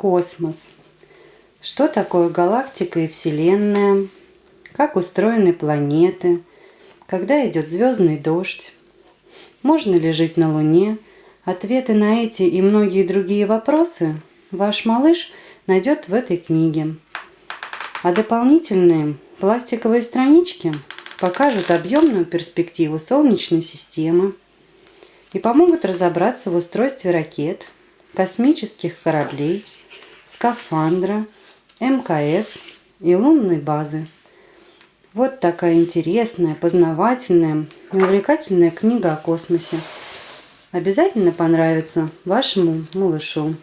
Космос. Что такое галактика и Вселенная? Как устроены планеты? Когда идет звездный дождь? Можно ли жить на Луне? Ответы на эти и многие другие вопросы ваш малыш найдет в этой книге. А дополнительные пластиковые странички покажут объемную перспективу Солнечной системы и помогут разобраться в устройстве ракет, космических кораблей, скафандра, МКС и лунной базы. Вот такая интересная, познавательная увлекательная книга о космосе. Обязательно понравится вашему малышу.